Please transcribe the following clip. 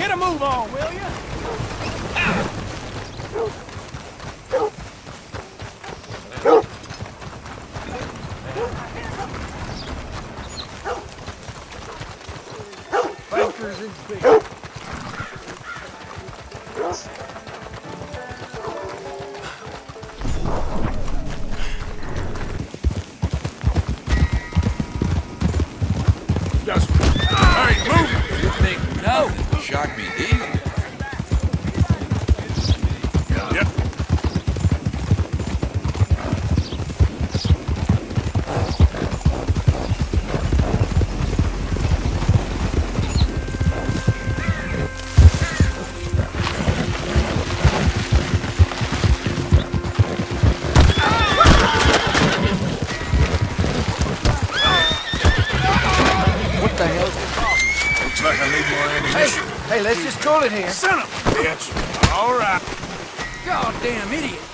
Get a move on, will you? Bankers. Just... Hey, move! You think shock me? Yep. What the hell? Looks like I need more ammunition. Hey, let's just call it here. Son of a bitch! All right. Goddamn idiot.